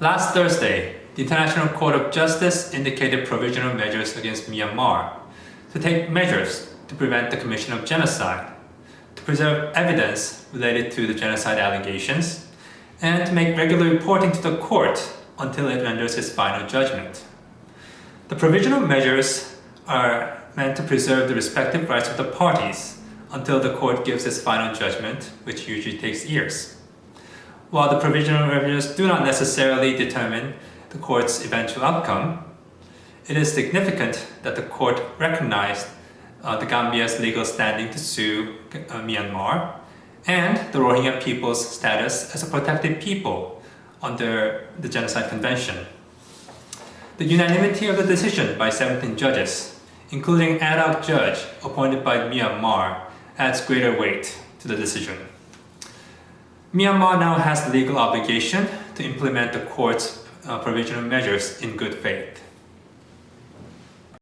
Last Thursday, the International Court of Justice indicated provisional measures against Myanmar to take measures to prevent the commission of genocide, to preserve evidence related to the genocide allegations, and to make regular reporting to the court until it renders its final judgment. The provisional measures are meant to preserve the respective rights of the parties until the court gives its final judgment, which usually takes years. While the provisional measures do not necessarily determine the court's eventual outcome, it is significant that the court recognized uh, the Gambia's legal standing to sue uh, Myanmar and the Rohingya people's status as a protected people under the Genocide Convention. The unanimity of the decision by 17 judges, including ad hoc judge appointed by Myanmar, adds greater weight to the decision. Myanmar now has legal obligation to implement the court's uh, provisional measures in good faith.